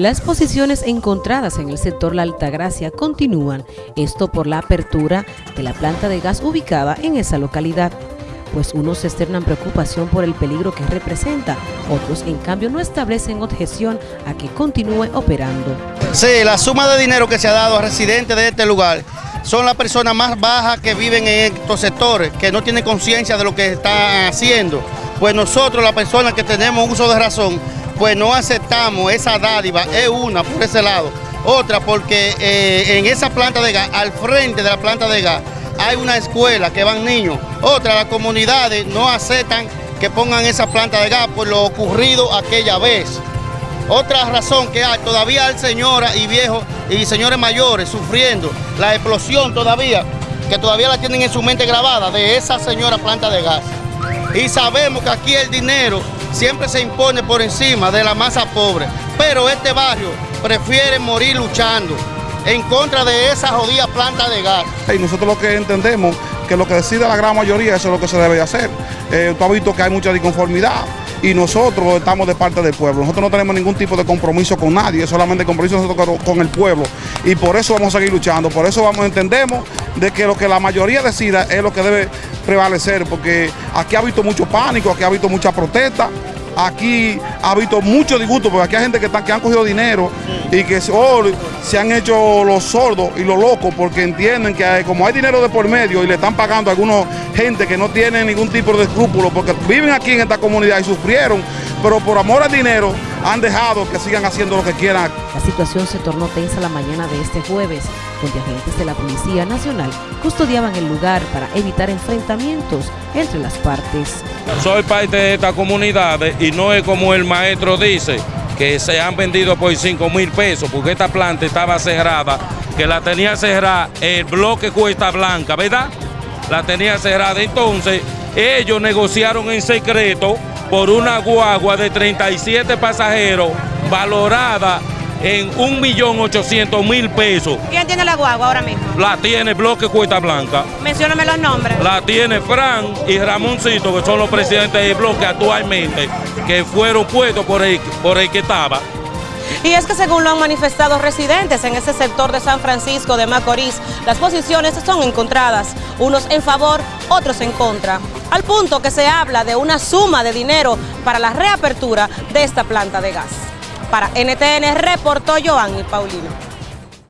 Las posiciones encontradas en el sector La Altagracia continúan, esto por la apertura de la planta de gas ubicada en esa localidad. Pues unos externan preocupación por el peligro que representa, otros en cambio no establecen objeción a que continúe operando. Sí, la suma de dinero que se ha dado a residentes de este lugar son las personas más bajas que viven en estos sectores, que no tienen conciencia de lo que están haciendo. Pues nosotros, las personas que tenemos uso de razón, pues no aceptamos esa dádiva, es una por ese lado. Otra porque eh, en esa planta de gas, al frente de la planta de gas, hay una escuela que van niños. Otra, las comunidades no aceptan que pongan esa planta de gas por lo ocurrido aquella vez. Otra razón que hay, todavía hay señoras y viejos y señores mayores sufriendo la explosión todavía, que todavía la tienen en su mente grabada de esa señora planta de gas. Y sabemos que aquí el dinero siempre se impone por encima de la masa pobre. Pero este barrio prefiere morir luchando en contra de esa jodida planta de gas. Y nosotros lo que entendemos que lo que decide la gran mayoría, eso es lo que se debe hacer. Eh, tú has visto que hay mucha disconformidad y nosotros estamos de parte del pueblo. Nosotros no tenemos ningún tipo de compromiso con nadie, solamente compromiso con el pueblo. Y por eso vamos a seguir luchando, por eso vamos entendemos de que lo que la mayoría decida es lo que debe prevalecer, porque aquí ha visto mucho pánico, aquí ha visto mucha protesta aquí ha habido mucho disgusto, porque aquí hay gente que, que han cogido dinero y que oh, se han hecho los sordos y los locos porque entienden que como hay dinero de por medio y le están pagando a algunos gente que no tiene ningún tipo de escrúpulo porque viven aquí en esta comunidad y sufrieron, pero por amor al dinero han dejado que sigan haciendo lo que quieran. La situación se tornó tensa la mañana de este jueves, donde agentes de la Policía Nacional custodiaban el lugar para evitar enfrentamientos entre las partes. Soy parte de esta comunidad y no es como el maestro dice, que se han vendido por 5 mil pesos, porque esta planta estaba cerrada, que la tenía cerrada el bloque Cuesta Blanca, ¿verdad? La tenía cerrada. Entonces, ellos negociaron en secreto por una guagua de 37 pasajeros valorada en 1.800.000 pesos. ¿Quién tiene la guagua ahora mismo? La tiene Bloque Cuesta Blanca. Mencióname los nombres. La tiene Fran y Ramoncito, que son los presidentes del bloque actualmente, que fueron puestos por el, por el que estaba. Y es que según lo han manifestado residentes en ese sector de San Francisco de Macorís, las posiciones son encontradas, unos en favor, otros en contra, al punto que se habla de una suma de dinero para la reapertura de esta planta de gas. Para NTN reportó Joanny Paulino.